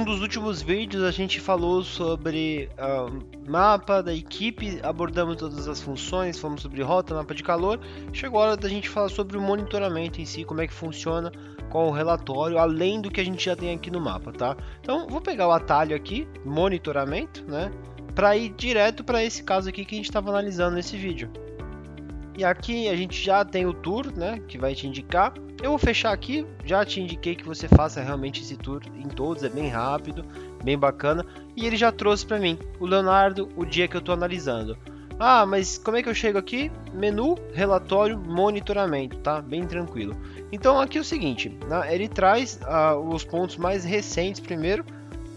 Um dos últimos vídeos a gente falou sobre uh, mapa da equipe, abordamos todas as funções, falamos sobre rota, mapa de calor. Chegou a hora da gente falar sobre o monitoramento em si, como é que funciona, qual o relatório, além do que a gente já tem aqui no mapa, tá? Então vou pegar o atalho aqui, monitoramento, né? Para ir direto para esse caso aqui que a gente estava analisando nesse vídeo. E aqui a gente já tem o tour, né, que vai te indicar. Eu vou fechar aqui, já te indiquei que você faça realmente esse tour em todos, é bem rápido, bem bacana. E ele já trouxe para mim, o Leonardo, o dia que eu estou analisando. Ah, mas como é que eu chego aqui? Menu, relatório, monitoramento, tá? Bem tranquilo. Então aqui é o seguinte, né? ele traz ah, os pontos mais recentes primeiro,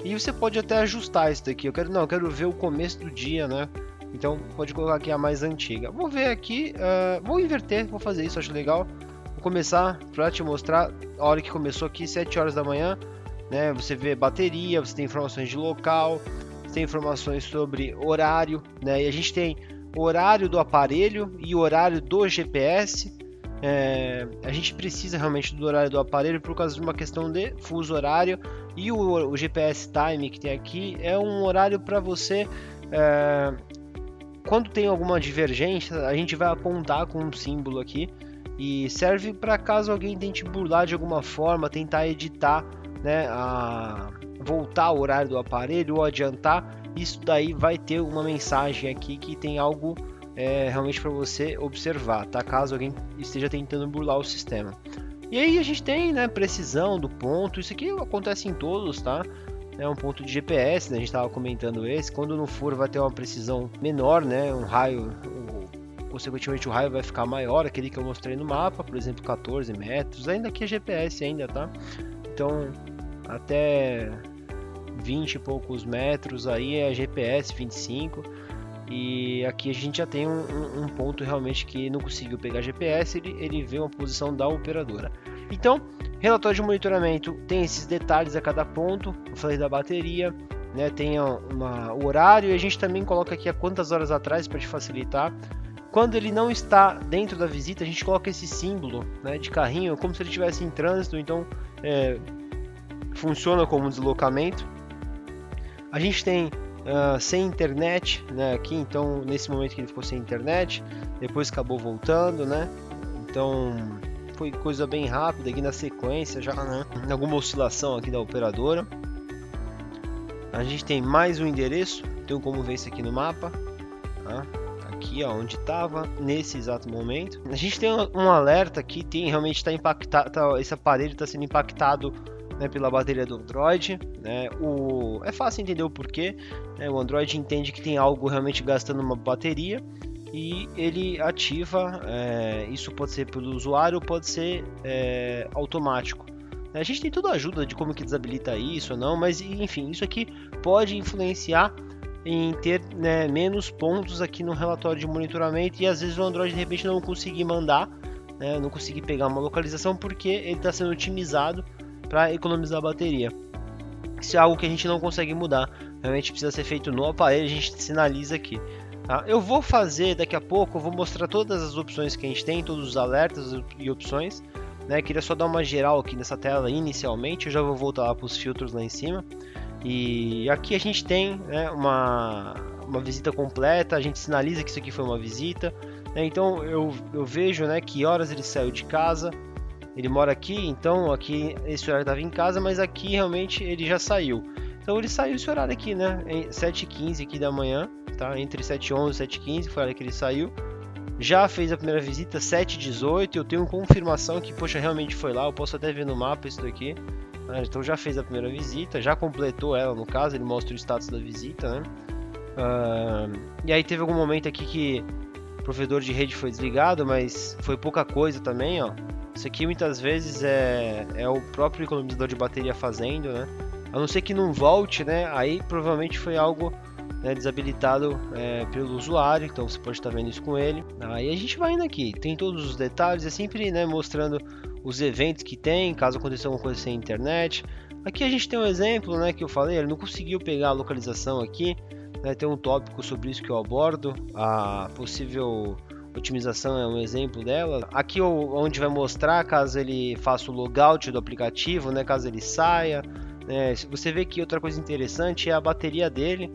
e você pode até ajustar isso daqui. Eu quero não, eu quero ver o começo do dia, né? Então pode colocar aqui a mais antiga. Vou ver aqui, uh, vou inverter, vou fazer isso, acho legal. Vou começar para te mostrar a hora que começou aqui, 7 horas da manhã. Né? Você vê bateria, você tem informações de local, você tem informações sobre horário, né? E a gente tem horário do aparelho e horário do GPS. É, a gente precisa realmente do horário do aparelho por causa de uma questão de fuso horário e o, o GPS Time que tem aqui é um horário para você é, quando tem alguma divergência, a gente vai apontar com um símbolo aqui e serve para caso alguém tente burlar de alguma forma, tentar editar, né, a voltar o horário do aparelho ou adiantar, isso daí vai ter uma mensagem aqui que tem algo é, realmente para você observar, tá? Caso alguém esteja tentando burlar o sistema. E aí a gente tem, né, precisão do ponto, isso aqui acontece em todos, tá? É um ponto de GPS, né? a gente estava comentando esse. Quando no furo vai ter uma precisão menor, né? Um raio, consequentemente o raio vai ficar maior, aquele que eu mostrei no mapa, por exemplo, 14 metros. Ainda aqui é GPS ainda, tá? Então até 20 e poucos metros aí é GPS 25 e aqui a gente já tem um, um, ponto realmente que não conseguiu pegar GPS, ele, ele vê uma posição da operadora. Então, relatório de monitoramento tem esses detalhes a cada ponto, eu falei da bateria, né, tem uma, o horário e a gente também coloca aqui a quantas horas atrás para te facilitar. Quando ele não está dentro da visita, a gente coloca esse símbolo né, de carrinho, como se ele estivesse em trânsito, então é, funciona como deslocamento. A gente tem uh, sem internet né, aqui, então nesse momento que ele ficou sem internet, depois acabou voltando, né? Então foi coisa bem rápida aqui na sequência, já né? alguma oscilação aqui da operadora. A gente tem mais um endereço, tem como ver isso aqui no mapa, tá? aqui ó, onde estava nesse exato momento. A gente tem um alerta aqui, tem realmente está impactado, tá, esse aparelho está sendo impactado né, pela bateria do Android. Né? O, é fácil entender o porquê. Né? O Android entende que tem algo realmente gastando uma bateria e ele ativa. É, isso pode ser pelo usuário, pode ser é, automático. A gente tem toda a ajuda de como que desabilita isso ou não, mas enfim, isso aqui pode influenciar em ter né, menos pontos aqui no relatório de monitoramento e às vezes o Android de repente não conseguir mandar, né, não conseguir pegar uma localização porque ele está sendo otimizado para economizar a bateria. Isso é algo que a gente não consegue mudar, realmente precisa ser feito no aparelho, a gente sinaliza aqui. Tá? Eu vou fazer daqui a pouco, eu vou mostrar todas as opções que a gente tem, todos os alertas e opções. Né? Queria só dar uma geral aqui nessa tela inicialmente, eu já vou voltar lá para os filtros lá em cima. E aqui a gente tem né, uma, uma visita completa, a gente sinaliza que isso aqui foi uma visita. Né? Então eu, eu vejo né, que horas ele saiu de casa, ele mora aqui, então aqui esse horário estava em casa, mas aqui realmente ele já saiu. Então ele saiu esse horário aqui, né? 7h15 aqui da manhã, tá? Entre 7h11 e 7h15 foi a hora que ele saiu. Já fez a primeira visita 7h18, eu tenho confirmação que, poxa, realmente foi lá, eu posso até ver no mapa isso daqui. Né? Então já fez a primeira visita, já completou ela no caso, ele mostra o status da visita, né? Uh, e aí teve algum momento aqui que o provedor de rede foi desligado, mas foi pouca coisa também, ó. Isso aqui muitas vezes é, é o próprio economizador de bateria fazendo, né? A não ser que não volte, né? Aí provavelmente foi algo né, desabilitado é, pelo usuário, então você pode estar vendo isso com ele. Aí a gente vai indo aqui, tem todos os detalhes, é sempre né, mostrando os eventos que tem, caso aconteça alguma coisa sem internet. Aqui a gente tem um exemplo né, que eu falei, ele não conseguiu pegar a localização aqui, né, tem um tópico sobre isso que eu abordo, a possível otimização é um exemplo dela. Aqui onde vai mostrar caso ele faça o logout do aplicativo, né, caso ele saia. Né, você vê que outra coisa interessante é a bateria dele.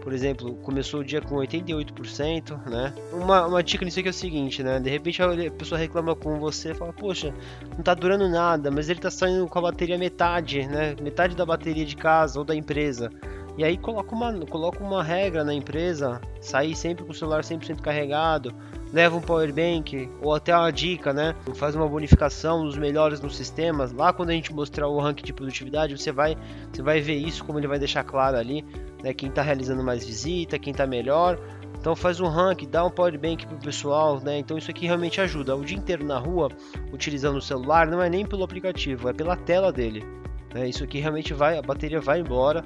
Por exemplo, começou o dia com 88%, né? Uma, uma dica nisso aqui é o seguinte, né? De repente a pessoa reclama com você, fala, poxa, não tá durando nada, mas ele tá saindo com a bateria metade, né? Metade da bateria de casa ou da empresa. E aí coloca uma, coloca uma regra na empresa, sair sempre com o celular 100% carregado, leva um power bank ou até uma dica, né? Faz uma bonificação dos melhores nos sistemas. Lá quando a gente mostrar o ranking de produtividade, você vai, você vai ver isso como ele vai deixar claro ali, né? Quem está realizando mais visita, quem está melhor. Então faz um rank, dá um power bank pro pessoal, né? Então isso aqui realmente ajuda. O dia inteiro na rua, utilizando o celular, não é nem pelo aplicativo, é pela tela dele. Né? Isso aqui realmente vai, a bateria vai embora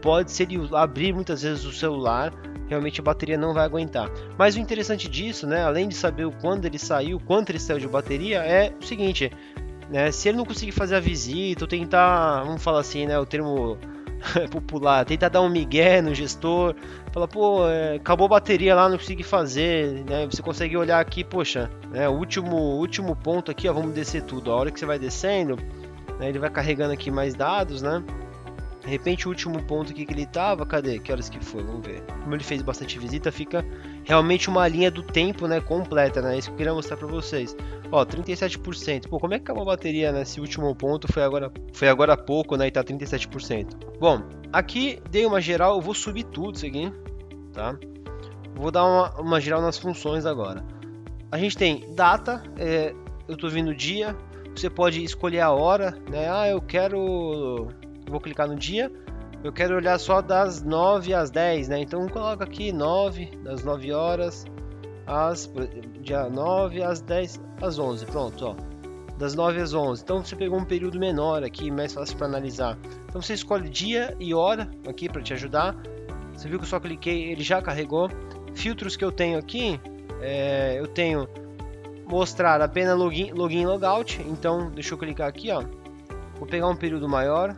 pode, se ele abrir muitas vezes o celular, realmente a bateria não vai aguentar. Mas o interessante disso, né, além de saber o quando ele saiu, quanto ele saiu de bateria, é o seguinte, né, se ele não conseguir fazer a visita, ou tentar, vamos falar assim, né, o termo popular, tentar dar um migué no gestor, fala, pô, é, acabou a bateria lá, não consegui fazer, né, você consegue olhar aqui, poxa, né, o último, último ponto aqui, ó, vamos descer tudo, a hora que você vai descendo, né, ele vai carregando aqui mais dados, né, de repente o último ponto aqui que ele tava, cadê? Que horas que foi? Vamos ver. Como ele fez bastante visita, fica realmente uma linha do tempo, né, completa, né? Isso que eu queria mostrar para vocês. Ó, 37%. Pô, como é que acabou a bateria nesse último ponto? Foi agora, foi agora há pouco, né, e tá 37%. Bom, aqui dei uma geral, eu vou subir tudo isso aqui, tá? Vou dar uma, uma geral nas funções agora. A gente tem data, é, eu tô vindo dia, você pode escolher a hora, né? Ah, eu quero vou clicar no dia, eu quero olhar só das 9 às 10, né? Então coloca aqui 9, das 9 horas às dia 9 às 10 às 11, pronto, ó. Das 9 às 11. Então você pegou um período menor aqui, mais fácil para analisar. Então você escolhe dia e hora aqui para te ajudar. Você viu que eu só cliquei, ele já carregou. Filtros que eu tenho aqui, é, eu tenho mostrar apenas login, login logout. Então deixa eu clicar aqui, ó. Vou pegar um período maior,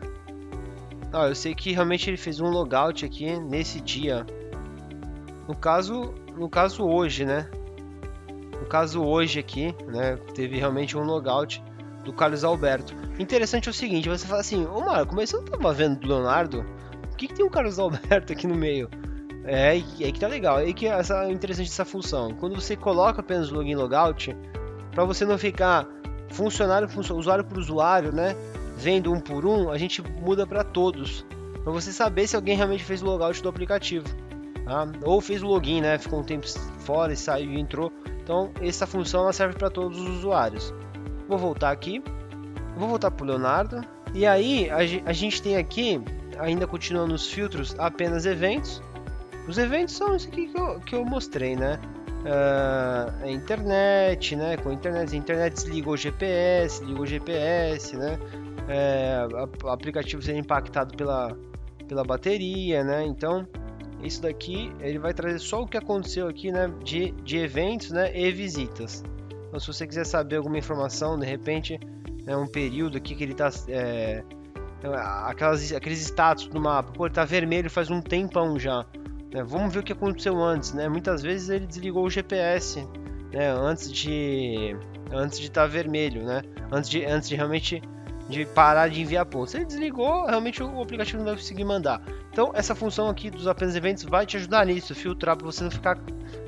ah, eu sei que realmente ele fez um logout aqui nesse dia. No caso, no caso hoje, né? No caso hoje aqui, né? Teve realmente um logout do Carlos Alberto. Interessante é o seguinte, você fala assim, ô Marco, mas você não tava vendo do Leonardo? Por que, que tem um Carlos Alberto aqui no meio? É aí que tá legal, é que é essa, interessante essa função. Quando você coloca apenas o login logout, para você não ficar funcionário, usuário por usuário, né? Vendo um por um, a gente muda para todos. Para você saber se alguém realmente fez o logout do aplicativo. Tá? Ou fez o login, né? Ficou um tempo fora e saiu e entrou. Então, essa função ela serve para todos os usuários. Vou voltar aqui. Vou voltar para o Leonardo. E aí, a, gente tem aqui, ainda continuando nos filtros, apenas eventos. Os eventos são isso aqui que eu, que eu mostrei, né? Uh, a internet, né? Com a internet, a internet desligou o GPS, ligou o GPS, né? é, aplicativo sendo impactado pela, pela bateria, né? Então, isso daqui ele vai trazer só o que aconteceu aqui, né? De, de eventos, né? E visitas. Então, se você quiser saber alguma informação, de repente, né, um período aqui que ele está é, aquelas, aqueles status do mapa, pô, ele tá vermelho faz um tempão já. Né? Vamos ver o que aconteceu antes, né? Muitas vezes ele desligou o GPS, né? Antes de antes de estar tá vermelho, né? Antes de antes de realmente de parar de enviar pontos. Se ele desligou, realmente o aplicativo não vai conseguir mandar. Então, essa função aqui dos apenas eventos vai te ajudar nisso, filtrar para você não ficar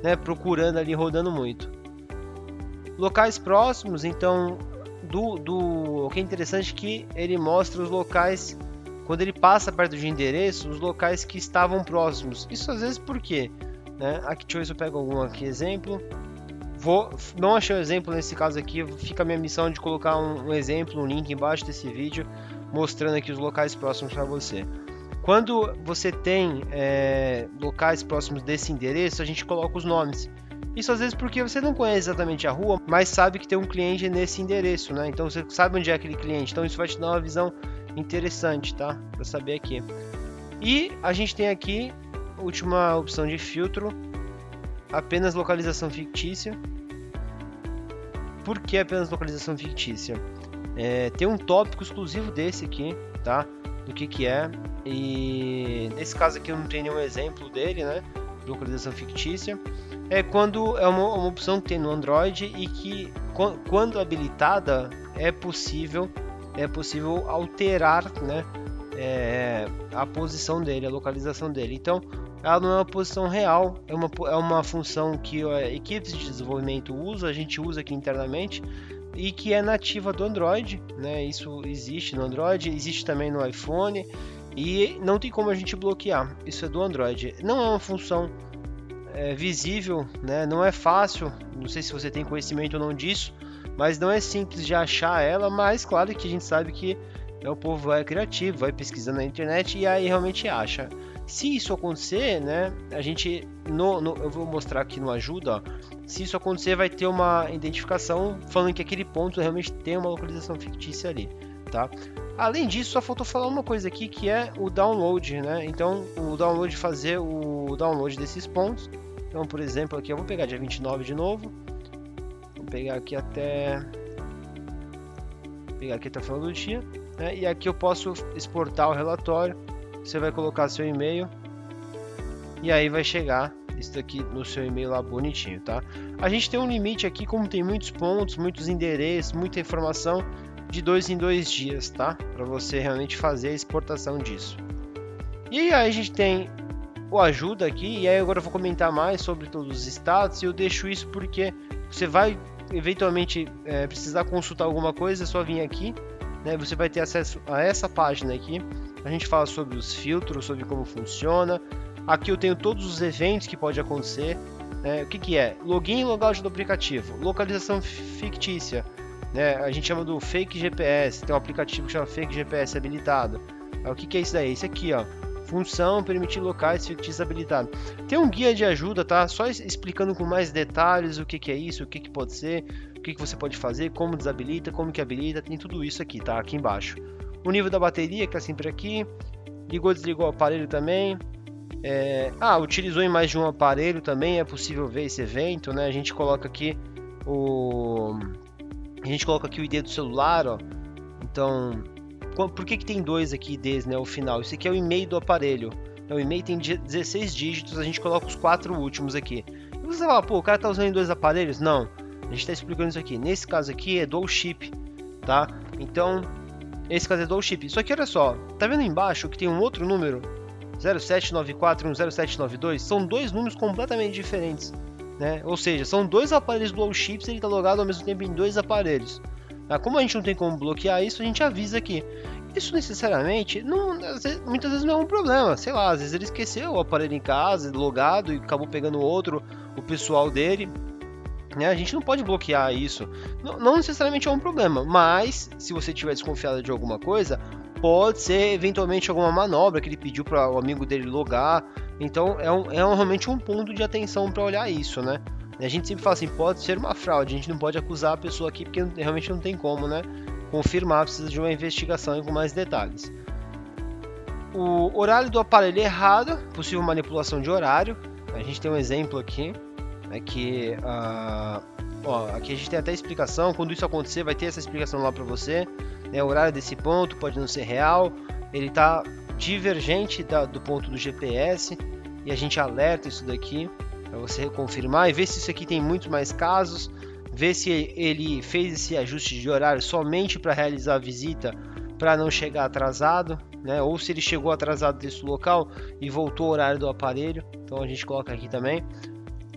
né, procurando ali, rodando muito. Locais próximos, então, do, do o que é interessante é que ele mostra os locais quando ele passa perto de endereço, os locais que estavam próximos. Isso às vezes por quê? Né? Aqui, deixa eu ver se eu pego algum aqui exemplo. Vou, não achei um exemplo nesse caso aqui, fica a minha missão de colocar um, um exemplo, um link embaixo desse vídeo, mostrando aqui os locais próximos para você. Quando você tem é, locais próximos desse endereço, a gente coloca os nomes. Isso às vezes porque você não conhece exatamente a rua, mas sabe que tem um cliente nesse endereço, né? Então você sabe onde é aquele cliente. Então isso vai te dar uma visão interessante, tá? Para saber aqui. E a gente tem aqui última opção de filtro, apenas localização fictícia. Por que apenas localização fictícia? É, tem um tópico exclusivo desse aqui, tá? Do que que é. E nesse caso aqui eu não tenho nenhum exemplo dele, né? Localização fictícia. É quando é uma, uma opção que tem no Android e que quando habilitada é possível é possível alterar né, é, a posição dele, a localização dele. Então, ela não é uma posição real, é uma, é uma função que equipes de desenvolvimento usam, a gente usa aqui internamente e que é nativa do Android, né? Isso existe no Android, existe também no iPhone e não tem como a gente bloquear. Isso é do Android. Não é uma função é, visível, né? Não é fácil. Não sei se você tem conhecimento ou não disso, mas não é simples de achar ela. Mas claro que a gente sabe que é, o povo vai criativo, vai pesquisando na internet e aí realmente acha. Se isso acontecer, né, a gente, no, no, eu vou mostrar aqui no ajuda, ó, se isso acontecer vai ter uma identificação falando que aquele ponto realmente tem uma localização fictícia ali, tá? Além disso, só faltou falar uma coisa aqui que é o download, né? Então, o download fazer o download desses pontos. Então, por exemplo, aqui eu vou pegar dia 29 de novo. Vou pegar aqui até pegar aqui até o final do dia, né? E aqui eu posso exportar o relatório você vai colocar seu e-mail e aí vai chegar isso daqui no seu e-mail lá bonitinho, tá? A gente tem um limite aqui, como tem muitos pontos, muitos endereços, muita informação, de dois em dois dias, tá? Para você realmente fazer a exportação disso. E aí a gente tem o ajuda aqui, e aí agora eu vou comentar mais sobre todos os status, e eu deixo isso porque você vai eventualmente é, precisar consultar alguma coisa, é só vir aqui, né? Você vai ter acesso a essa página aqui, a gente fala sobre os filtros, sobre como funciona. Aqui eu tenho todos os eventos que pode acontecer. Né? O que, que é? Login e logout do aplicativo. Localização fictícia. Né? A gente chama do fake GPS. Tem um aplicativo que chama fake GPS habilitado. O que, que é isso daí? Isso aqui, ó. Função permitir locais fictícios habilitados. Tem um guia de ajuda, tá? Só explicando com mais detalhes o que, que é isso, o que, que pode ser, o que, que você pode fazer, como desabilita, como que habilita. Tem tudo isso aqui, tá? Aqui embaixo o nível da bateria, que está sempre aqui, ligou, desligou o aparelho também, é... ah, utilizou em mais de um aparelho também, é possível ver esse evento, né? A gente coloca aqui o... A gente coloca aqui o ID do celular, ó. Então, por que, que tem dois aqui IDs, né? O final. Isso aqui é o e-mail do aparelho. O e-mail tem 16 dígitos, a gente coloca os quatro últimos aqui. E você fala, pô, o cara tá usando dois aparelhos? Não. A gente está explicando isso aqui. Nesse caso aqui é dual chip, tá? Então, esse caso é dual chip. Só que olha só, tá vendo embaixo que tem um outro número? 0794 e 0792 são dois números completamente diferentes. Né? Ou seja, são dois aparelhos dual chips ele está logado ao mesmo tempo em dois aparelhos. Ah, como a gente não tem como bloquear isso, a gente avisa aqui. Isso necessariamente, não, muitas vezes não é um problema. Sei lá, às vezes ele esqueceu o aparelho em casa, logado e acabou pegando outro, o pessoal dele. Né? A gente não pode bloquear isso. Não, não, necessariamente é um problema, mas se você tiver desconfiado de alguma coisa, pode ser eventualmente alguma manobra que ele pediu para o amigo dele logar. Então é, um, é um, realmente um ponto de atenção para olhar isso, né? A gente sempre fala assim, pode ser uma fraude, a gente não pode acusar a pessoa aqui porque realmente não tem como, né? Confirmar, precisa de uma investigação com mais detalhes. O horário do aparelho é errado, possível manipulação de horário. A gente tem um exemplo aqui é que uh, ó, aqui a gente tem até explicação, quando isso acontecer vai ter essa explicação lá para você, né, o horário desse ponto pode não ser real, ele está divergente da, do ponto do GPS e a gente alerta isso daqui para você confirmar e ver se isso aqui tem muito mais casos, ver se ele fez esse ajuste de horário somente para realizar a visita para não chegar atrasado, né? Ou se ele chegou atrasado desse local e voltou ao horário do aparelho, então a gente coloca aqui também.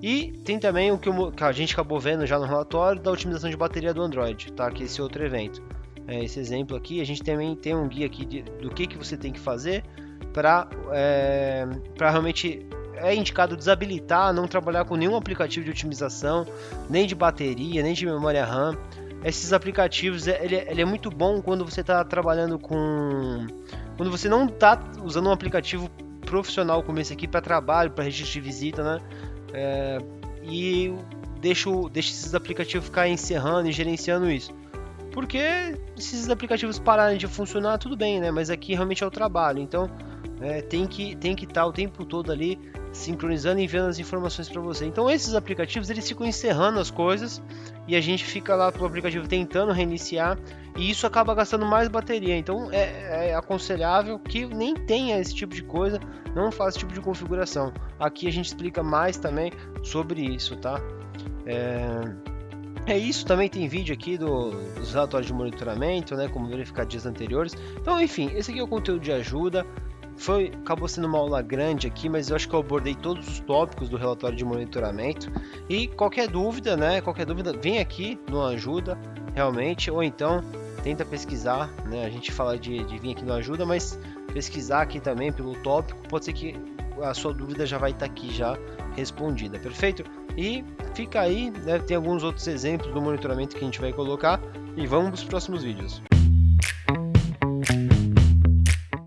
E tem também o que, a gente acabou vendo já no relatório da otimização de bateria do Android, tá? Que é esse outro evento. É, esse exemplo aqui, a gente também tem um guia aqui de, do que, que você tem que fazer para é, realmente é indicado desabilitar, não trabalhar com nenhum aplicativo de otimização, nem de bateria, nem de memória RAM. Esses aplicativos, é, ele, ele é muito bom quando você está trabalhando com... Quando você não está usando um aplicativo profissional como esse aqui para trabalho, para registro de visita, né? É, e deixo, deixo esses aplicativos ficar encerrando e gerenciando isso. Porque se esses aplicativos pararem de funcionar, tudo bem, né? Mas aqui realmente é o trabalho. Então é, tem que tem que estar tá o tempo todo ali sincronizando e enviando as informações para você. Então esses aplicativos eles ficam encerrando as coisas e a gente fica lá pro aplicativo tentando reiniciar e isso acaba gastando mais bateria. Então é, é aconselhável que nem tenha esse tipo de coisa, não faça esse tipo de configuração. Aqui a gente explica mais também sobre isso, tá? É... É isso, também tem vídeo aqui do, dos relatórios de monitoramento, né, como verificar dias anteriores. Então, enfim, esse aqui é o conteúdo de ajuda. Foi, acabou sendo uma aula grande aqui, mas eu acho que eu abordei todos os tópicos do relatório de monitoramento. E qualquer dúvida, né, qualquer dúvida, vem aqui no Ajuda, realmente, ou então tenta pesquisar, né, a gente fala de, de vir aqui no Ajuda, mas pesquisar aqui também pelo tópico, pode ser que a sua dúvida já vai estar aqui já respondida, perfeito? E fica aí, né, tem alguns outros exemplos do monitoramento que a gente vai colocar e vamos para os próximos vídeos.